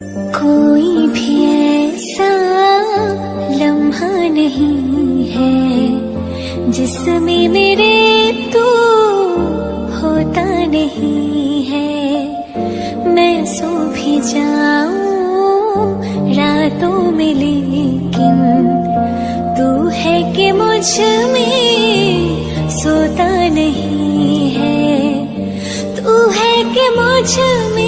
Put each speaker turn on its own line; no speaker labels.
कोई भी ऐसा लम्हा नहीं है जिसमें मेरे तू होता नहीं है। मैं सो भी जाऊँ रातों में, लेकिन तू है कि मुझमें सोता नहीं है। तू है कि मुझमें